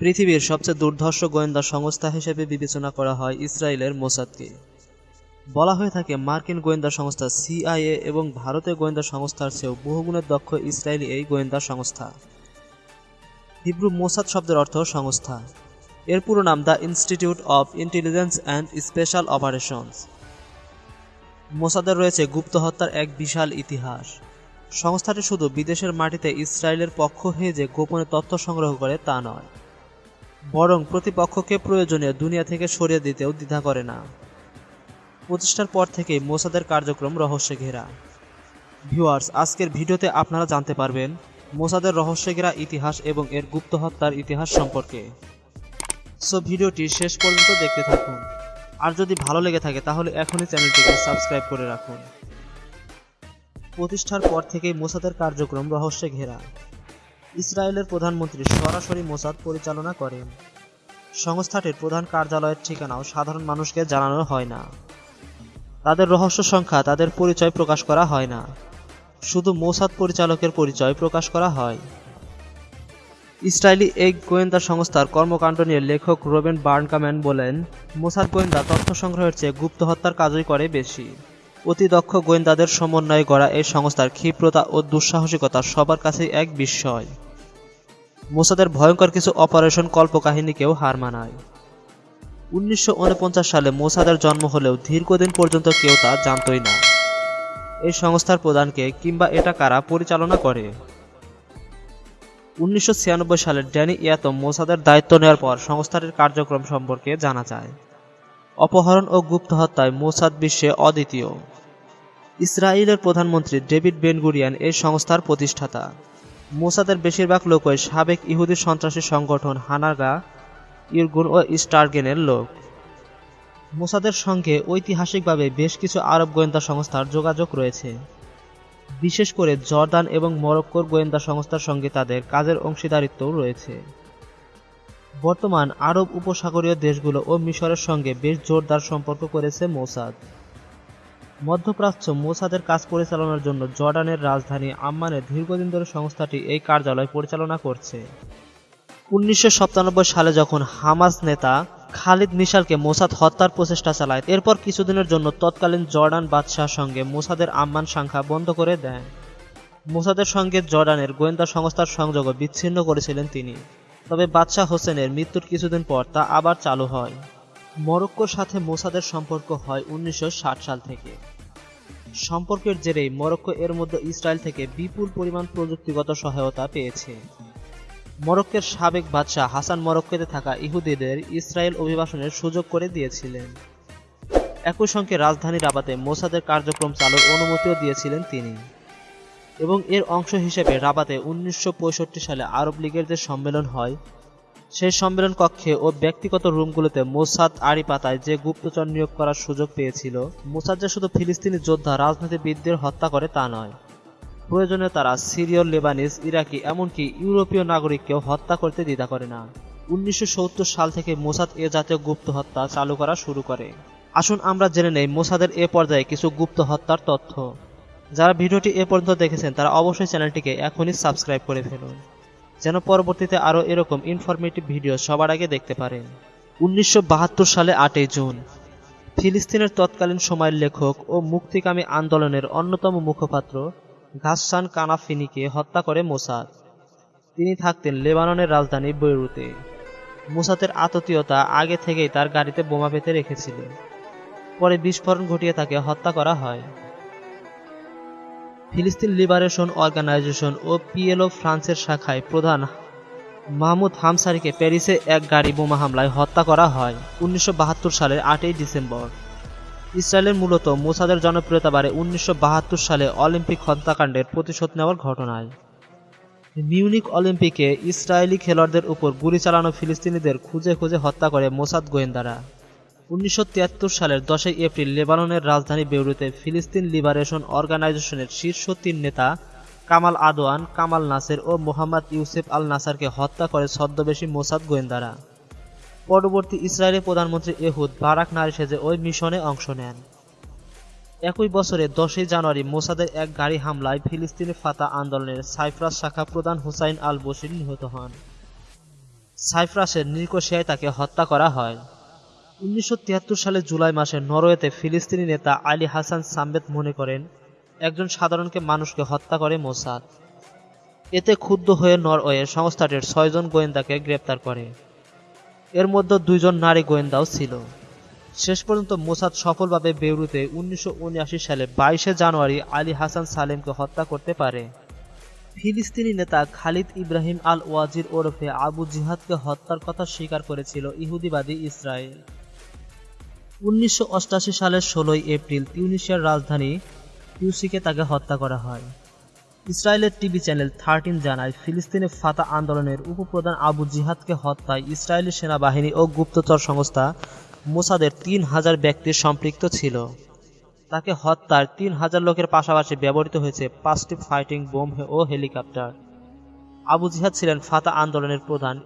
পৃথিবীর সবচেয়ে দুর্ধর্ষ গোয়েন্দা সংস্থা হিসেবে বিবেচনা করা হয় ইসরায়েলের মোসাদকে। বলা হয়ে থাকে, মার্কিন গোয়েন্দা সংস্থা সিআইএ এবং ভারতীয় গোয়েন্দা সংস্থার চেয়েও বহুগুণের দক্ষ ইসরায়েলি এই গোয়েন্দা সংস্থা। হিব্রু মোসাদ শব্দের অর্থ সংস্থা। এর পুরো নাম the institute of intelligence and special operations. মোসাদের রয়েছে গুপ্ত হত্যার এক বিশাল ইতিহাস। সংস্থাটি শুধু বিদেশের মাটিতে ইসরায়েলের পক্ষ হয়ে যে গোপনে তথ্য সংগ্রহ করে তা নয়। বরং প্রতিপক্ষকে প্রয়োজনীয় দুনিয়া থেকে সরিয়ে দিতেও দ্বিধা করে না। প্রতিষ্ঠার পর থেকেই মোসাদের কার্যক্রম রহস্যে ঘেরা। ভিউয়ার্স, আজকের ভিডিওতে আপনারা জানতে পারবেন মোসাদের রহস্যে ঘেরা ইতিহাস এবং এর গুপ্ত হত্যার ইতিহাস সম্পর্কে। সো ভিডিওটি শেষ পর্যন্ত দেখতে থাকুন। আর যদি ভালো লেগে থাকে, তাহলে এখনই চ্যানেলটিকে সাবস্ক্রাইব করে রাখুন। প্রতিষ্ঠার পর থেকেই মোসাদের কার্যক্রম রহস্যে ঘেরা। ইসরায়েলের প্রধানমন্ত্রী সরাসরি মোসাদ পরিচালনা করেন। সংস্থাটির প্রধান কার্যালয়ের ঠিকানাও সাধারণ মানুষকে জানানো হয় না। তাদের রহস্য সংখ্যা, তাদের পরিচয় প্রকাশ করা হয় না। শুধু মোসাদ পরিচালকের পরিচয় প্রকাশ করা হয়। ইসরায়েলি এই গোয়েন্দা সংস্থার কর্মকাণ্ড নিয়ে লেখক রোবেন বার্নকাম্যান বলেন, মোসাদ গোয়েন্দা তথ্য সংগ্রহের চেয়ে গুপ্ত হত্যার কাজই করে বেশি। অতি দক্ষ গোয়েন্দাদের সমন্বয়ে গড়া এই সংস্থার ক্ষিপ্রতা ও দুঃসাহসিকতা সবার কাছেই এক বিস্ময়। মোসাদের ভয়ঙ্কর কিছু অপারেশন কল্পকাহিনীকেও হার মানায়। উনিশশো সালে মোসাদের জন্ম হলেও দীর্ঘদিন পর্যন্ত কেউ তা জানতই না। এই সংস্থার প্রধানকে কিংবা এটা কারা পরিচালনা করে? উনিশশো সালের ড্যানি ইয়াতম মোসাদের দায়িত্ব নেওয়ার পর সংস্থাটির কার্যক্রম সম্পর্কে জানা যায়। অপহরণ ও গুপ্ত হত্যায় মোসাদ বিশ্বে অদ্বিতীয়। ইসরায়েলের প্রধানমন্ত্রী ডেভিড বেনগুরিয়ান এই সংস্থার প্রতিষ্ঠাতা। মোসাদের বেশিরভাগ লোকই সাবেক ইহুদি সন্ত্রাসী সংগঠন হানাগা, ইরগুন ও স্টারগেনের লোক। মোসাদের সঙ্গে ঐতিহাসিকভাবে বেশ কিছু আরব গোয়েন্দা সংস্থার যোগাযোগ রয়েছে। বিশেষ করে জর্দান এবং মরক্কোর গোয়েন্দা সংস্থার সঙ্গে তাদের কাজের অংশীদারিত্বও রয়েছে। বর্তমান আরব উপসাগরীয় দেশগুলো ও মিশরের সঙ্গে বেশ জোরদার সম্পর্ক করেছে মোসাদ। মধ্যপ্রাচ্য মোসাদের কাজ পরিচালনার জন্য জর্ডানের রাজধানী আম্মানে দীর্ঘদিন ধরে সংস্থাটি এই কার্যালয় পরিচালনা করছে। উনিশশো সাতানব্বই সালে যখন হামাস নেতা খালিদ মিশালকে মোসাদ হত্যার প্রচেষ্টা চালায়, এরপর কিছুদিনের জন্য তৎকালীন জর্ডান বাদশাহ সঙ্গে মোসাদের আম্মান সংখ্যা বন্ধ করে দেন মোসাদের সঙ্গে জর্ডানের গোয়েন্দা সংস্থার সংযোগ বিচ্ছিন্ন করেছিলেন তিনি। তবে বাদশাহ হোসেনের মৃত্যুর কিছুদিন পর তা আবার চালু হয়। মরক্কোর সাথে মোসাদের সম্পর্ক হয় উনিশশো ষাট সাল থেকে। সম্পর্কের জেরেই মরক্কো এর মধ্যে ইসরায়েল থেকে বিপুল পরিমাণ প্রযুক্তিগত সহায়তা পেয়েছে। মরক্কের সাবেক বাদশাহ হাসান মরক্কোতে থাকা ইহুদিদের ইসরায়েল অভিবাসনের সুযোগ করে দিয়েছিলেন। একই সঙ্গে রাজধানী রাবাতে মোসাদের কার্যক্রম চালুর অনুমতিও দিয়েছিলেন তিনি। এবং এর অংশ হিসেবে রাবাতে উনিশশো পঁয়ষট্টি সালে আরব লীগের যে সম্মেলন হয় সেই সম্মেলন কক্ষে ও ব্যক্তিগত রুমগুলোতে মোসাদ আড়ি পাতায় যে গুপ্তচর নিয়োগ করার সুযোগ পেয়েছিল, মোসাদ যে শুধু ফিলিস্তিনি যোদ্ধা, রাজনীতিবিদদের হত্যা করে তা নয়। প্রয়োজনে তারা সিরিয়, লেবানিজ, ইরাকি, এমনকি ইউরোপীয় নাগরিককেও হত্যা করতে দ্বিধা করে না। উনিশশো সত্তর সাল থেকে মোসাদ এ জাতীয় গুপ্ত হত্যা চালু করা শুরু করে। আসুন আমরা জেনে নেই মোসাদের এ পর্যায়ে কিছু গুপ্ত হত্যার তথ্য। যারা ভিডিওটি এ পর্যন্ত দেখেছেন, তারা অবশ্যই চ্যানেলটিকে এখনই সাবস্ক্রাইব করে ফেলুন। যেন পরবর্তীতে আরও এরকম ইনফরমেটিভ ভিডিও সবার আগে দেখতে পারেন। উনিশশো বাহাত্তর সালে আটই জুন, ফিলিস্তিনের তৎকালীন সময়ের লেখক ও মুক্তিকামী আন্দোলনের অন্যতম মুখপাত্র ঘাসসান কানাফিনিকে হত্যা করে মোসাদ। তিনি থাকতেন লেবাননের রাজধানী বৈরুতে। মোসাদের আততীয়তা আগে থেকেই তার গাড়িতে বোমা পেতে রেখেছিলেন। পরে বিস্ফোরণ ঘটিয়ে তাকে হত্যা করা হয়। ফিলিস্তিন লিবারেশন অর্গানাইজেশন ও পিএলও ফ্রান্সের শাখায় প্রধান মাহমুদ হামসারিকে প্যারিসে এক গাড়ি বোমা হামলায় হত্যা করা হয় উনিশশো বাহাত্তর সালের আটই ডিসেম্বর। ইসরায়েলের মূলত মোসাদের জনপ্রিয়তা বাড়ে উনিশশো বাহাত্তর সালে অলিম্পিক হত্যাকাণ্ডের প্রতিশোধ নেওয়ার ঘটনায়। মিউনিক অলিম্পিকে ইসরায়েলি খেলোয়াড়দের উপর গুলি চালানো ফিলিস্তিনিদের খুঁজে খুঁজে হত্যা করে মোসাদ গোয়েন্দারা। উনিশশো তিয়াত্তর সালের দশই এপ্রিল লেবাননের রাজধানী বেউরুতে ফিলিস্তিন লিবারেশন অর্গানাইজেশনের শীর্ষ তিন নেতা কামাল আদোয়ান কামাল নাসের ও মোহাম্মদ ইউসেফ আল নাসারকে হত্যা করে ছদ্মবেশী মোসাদ গোয়েন্দারা। পরবর্তী ইসরায়েলের প্রধানমন্ত্রী এহুদ বারাক নারী সেজে ওই মিশনে অংশ নেন। একই বছরে দশই জানুয়ারি মোসাদের এক গাড়ি হামলায় ফিলিস্তিনি ফাতা আন্দোলনের সাইফ্রাস শাখা প্রধান হুসাইন আল বশির নিহত হন। সাইফ্রাসের নিকোশিয়ায় তাকে হত্যা করা হয়। উনিশশো তিয়াত্তর সালে জুলাই মাসে নরওয়েতে ফিলিস্তিনি নেতা আলী হাসান সাম্বেত মনে করেন, একজন সাধারণকে মানুষকে হত্যা করে মোসাদ। এতে ক্ষুব্ধ হয়ে নরওয়ে সংস্থাটির ছয়জন গোয়েন্দাকে গ্রেপ্তার করে। এর মধ্যে দুইজন নারী গোয়েন্দাও ছিল। শেষ পর্যন্ত মোসাদ সফলভাবে বেউরুতে উনিশশো উনআশি সালে বাইশে জানুয়ারি আলী হাসান সালেমকে হত্যা করতে পারে। ফিলিস্তিনি নেতা খালিদ ইব্রাহিম আল ওয়াজির ওরফে আবু জিহাদকে হত্যার কথা স্বীকার করেছিল ইহুদিবাদী ইসরায়েল। উনিশশো সালের ষোলোই এপ্রিল তিউনিশিয়ার রাজধানী টিউসিকে তাকে হত্যা করা হয়। ইসরায়েলের টিভি চ্যানেল থার্টিন জানায়, ফিলিস্তিনে ফাতা আন্দোলনের উপপ্রধান আবু জিহাদকে হত্যায় ইসরায়েলি সেনাবাহিনী ও গুপ্তচর সংস্থা মোসাদের তিন হাজার ব্যক্তি সম্পৃক্ত ছিল। তাকে হত্যার তিন হাজার লোকের পাশাপাশি ব্যবহৃত হয়েছে পাঁচটি ফাইটিং বোম ও হেলিকপ্টার। আবু জিহাদ ছিলেন ফাতা আন্দোলনের প্রধান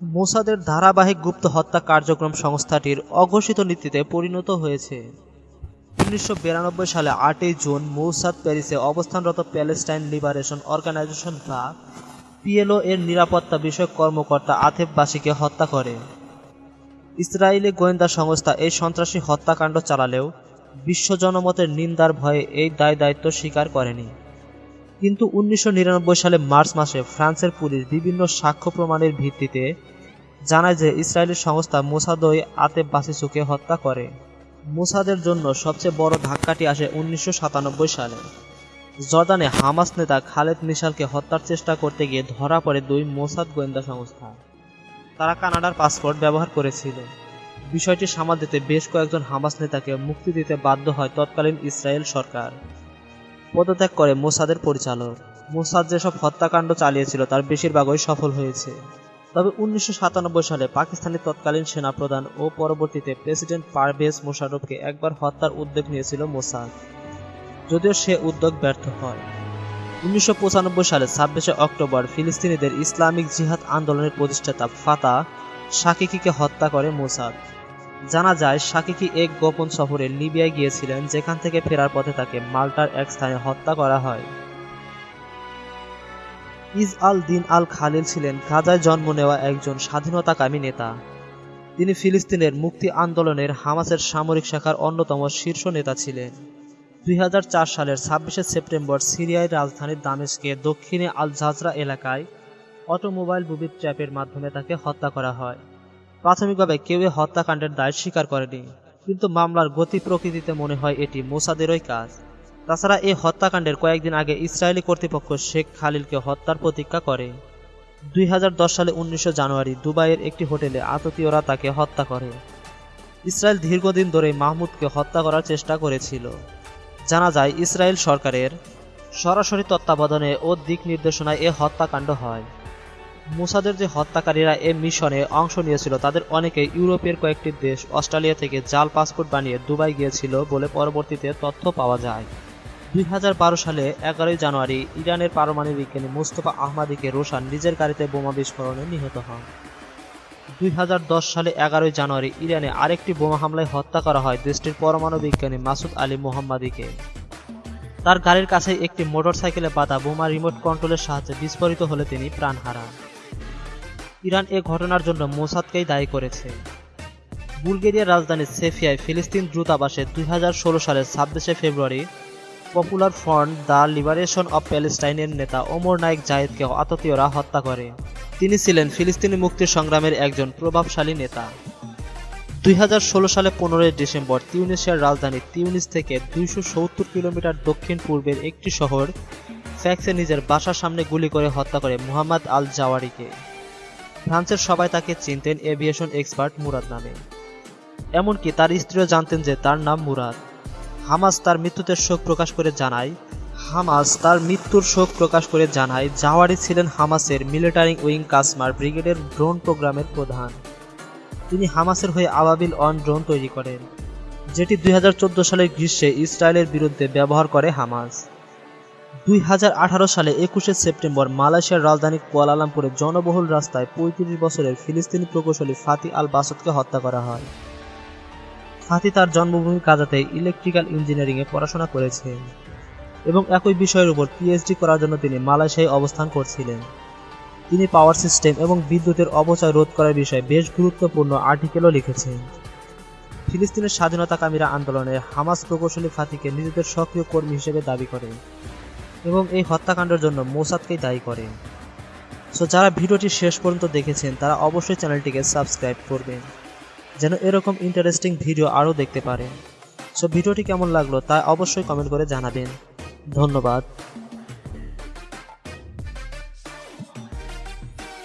মোসাদের ধারাবাহিক গুপ্ত হত্যা কার্যক্রম সংস্থাটির অঘোষিত নীতিতে পরিণত হয়েছে। উনিশশো বিরানব্বই সালে আটই জুন মৌসাদ প্যারিসে অবস্থানরত প্যালেস্টাইন লিবারেশন অর্গানাইজেশন বা পিএলও এর নিরাপত্তা বিষয়ক কর্মকর্তা আথেববাসীকে হত্যা করে। ইসরায়েলি গোয়েন্দা সংস্থা এই সন্ত্রাসী হত্যাকাণ্ড চালালেও বিশ্ব জনমতের নিন্দার ভয়ে এই দায় দায়িত্ব স্বীকার করেনি। কিন্তু উনিশশো নিরানব্বই সালে মার্চ মাসে ফ্রান্সের পুলিশ বিভিন্ন সাক্ষ্য প্রমাণের ভিত্তিতে জানায় যে ইসরায়েলি সংস্থা মোসাদই আতেব বাসিসুকে হত্যা করে। মোসাদের জন্য সবচেয়ে বড় ধাক্কাটি আসে উনিশশো সাতানব্বই সালে। জর্দানে হামাস নেতা খালেদ মিশালকে হত্যার চেষ্টা করতে গিয়ে ধরা পড়ে দুই মোসাদ গোয়েন্দা সংস্থা। তারা কানাডার পাসপোর্ট ব্যবহার করেছিল। বিষয়টি সামাল দিতে বেশ কয়েকজন হামাস নেতাকে মুক্তি দিতে বাধ্য হয় তৎকালীন ইসরায়েল সরকার। পদত্যাগ করে মোসাদের পরিচালক। মোসাদ যেসব হত্যাকাণ্ড চালিয়েছিল, তার বেশিরভাগই সফল হয়েছে। তবে উনিশশো সালে পাকিস্তানের তৎকালীন সেনাপ্রধান ও পরবর্তীতে প্রেসিডেন্ট পারভেজ মোশারফকে একবার হত্যার উদ্যোগ নিয়েছিল মোসাদ, যদিও সে উদ্যোগ ব্যর্থ হয়। উনিশশো সালে ছাব্বিশে অক্টোবর ফিলিস্তিনিদের ইসলামিক জিহাদ আন্দোলনের প্রতিষ্ঠাতা ফাতা শাকিকিকে হত্যা করে মোসাদ। জানা যায় শাকিকি এক গোপন সফরে লিবিয়ায় গিয়েছিলেন, যেখান থেকে ফেরার পথে তাকে মাল্টার এক স্থানে হত্যা করা হয়। ইজ আল দিন আল খালিল ছিলেন গাজায় জন্ম নেওয়া একজন স্বাধীনতাকামী নেতা। তিনি ফিলিস্তিনের মুক্তি আন্দোলনের হামাসের সামরিক শাখার অন্যতম শীর্ষ নেতা ছিলেন। দুই হাজার চার সালের ছাব্বিশে সেপ্টেম্বর সিরিয়ার রাজধানী দামেশকে দক্ষিণে আল জাজরা এলাকায় অটোমোবাইল বুবির ট্র্যাপের মাধ্যমে তাকে হত্যা করা হয়। প্রাথমিকভাবে কেউ হত্যাকাণ্ডের দায় স্বীকার করেনি, কিন্তু মামলার গতি প্রকৃতিতে মনে হয় এটি মোসাদেরই কাজ। তাছাড়া এই হত্যাকাণ্ডের কয়েকদিন আগে ইসরায়েলি কর্তৃপক্ষ শেখ খালিলকে হত্যার প্রতিজ্ঞা করে। দুই হাজার দশ সালে উনিশশো জানুয়ারি দুবাইয়ের একটি হোটেলে আততীয়রা তাকে হত্যা করে। ইসরায়েল দীর্ঘদিন ধরে মাহমুদকে হত্যা করার চেষ্টা করেছিল। জানা যায়, ইসরায়েল সরকারের সরাসরি তত্ত্বাবধানে ও দিক নির্দেশনায় এ হত্যাকাণ্ড হয়। মুসাদের যে হত্যাকারীরা এ মিশনে অংশ নিয়েছিল, তাদের অনেকে ইউরোপের কয়েকটি দেশ, অস্ট্রেলিয়া থেকে জাল পাসপোর্ট বানিয়ে দুবাই গিয়েছিল বলে পরবর্তীতে তথ্য পাওয়া যায়। দুই হাজার বারো সালে এগারোই জানুয়ারি ইরানের পারমাণবিক বিজ্ঞানী মুস্তফা আহমাদিকে রোশান নিজের গাড়িতে বোমা বিস্ফোরণে নিহত হন। দুই হাজার দশ সালে এগারোই জানুয়ারি ইরানে আরেকটি বোমা হামলায় হত্যা করা হয় দেশটির পরমাণু বিজ্ঞানী মাসুদ আলী মোহাম্মাদিকে। তার গাড়ির কাছে একটি মোটরসাইকেলে বাঁধা বোমা রিমোট কন্ট্রোলের সাহায্যে বিস্ফোরিত হলে তিনি প্রাণ হারান। ইরান এ ঘটনার জন্য মোসাদকেই দায়ী করেছে। বুলগেরিয়ার রাজধানী সেফিয়ায় ফিলিস্তিন দূতাবাসে দুই সালের ছাব্বিশে February popular front the liberation of প্যালেস্টাইনের নেতা ওমর নাইক জায়েদকে আততীয়রা হত্যা করে। তিনি ছিলেন ফিলিস্তিনি মুক্তির সংগ্রামের একজন প্রভাবশালী নেতা। দুই হাজার ষোলো সালে পনেরোই ডিসেম্বর তিউনিসিয়ার রাজধানী তিউনিস থেকে দুইশো সত্তর কিলোমিটার দক্ষিণ পূর্বের একটি শহর ফ্যাক্সে নিজের বাসার সামনে গুলি করে হত্যা করে মুহাম্মদ আল জাওয়ারিকে ফ্রান্সের সবাই তাকে চিনতেন এভিয়েশন এক্সপার্ট মুরাদ নামে। এমনকি তার স্ত্রীও জানতেন যে তার নাম মুরাদ। হামাস তার মৃত্যুতে শোক প্রকাশ করে জানায়, হামাস তার মৃত্যুর শোক প্রকাশ করে জানায়, জাওয়ারি ছিলেন হামাসের মিলিটারি উইং কাসমার ব্রিগেডের ড্রোন প্রোগ্রামের প্রধান। তিনি হামাসের হয়ে আবাবিল অন ড্রোন তৈরি করেন, যেটি দুই সালের গ্রীষ্মে ইসরায়েলের বিরুদ্ধে ব্যবহার করে হামাস। দুই হাজার আঠারো সালে একুশে সেপ্টেম্বর মালয়েশিয়ার রাজধানী কুয়ালালামপুরে জনবহুল রাস্তায় পঁয়ত্রিশ বছরের ফিলিস্তিনি প্রকৌশলী ফাতি আল বাসদকে হত্যা করা হয়। ফাতি তার জন্মভূমি কাজাতে ইলেকট্রিক্যাল ইঞ্জিনিয়ারিংয়ে পড়াশোনা করেছেন এবং একই বিষয়ের উপর পিএইচডি করার জন্য তিনি মালয়েশিয়ায় অবস্থান করছিলেন। তিনি পাওয়ার সিস্টেম এবং বিদ্যুতের অপচয় রোধ করার বিষয়ে বেশ গুরুত্বপূর্ণ আর্টিকেলও লিখেছেন। ফিলিস্তিনের স্বাধীনতাকামীরা আন্দোলনে হামাস প্রকৌশলী ফাতিকে নিজেদের সক্রিয় কর্মী হিসেবে দাবি করে এবং এই হত্যাকাণ্ডের জন্য মোসাদকেই দায়ী করে সো যারা ভিডিওটি শেষ পর্যন্ত দেখেছেন, তারা অবশ্যই চ্যানেলটিকে সাবস্ক্রাইব করবেন, যেন এরকম ইন্টারেস্টিং ভিডিও আরও দেখতে পারেন। সো ভিডিওটি কেমন লাগল তা অবশ্যই কমেন্ট করে জানাবেন। ধন্যবাদ।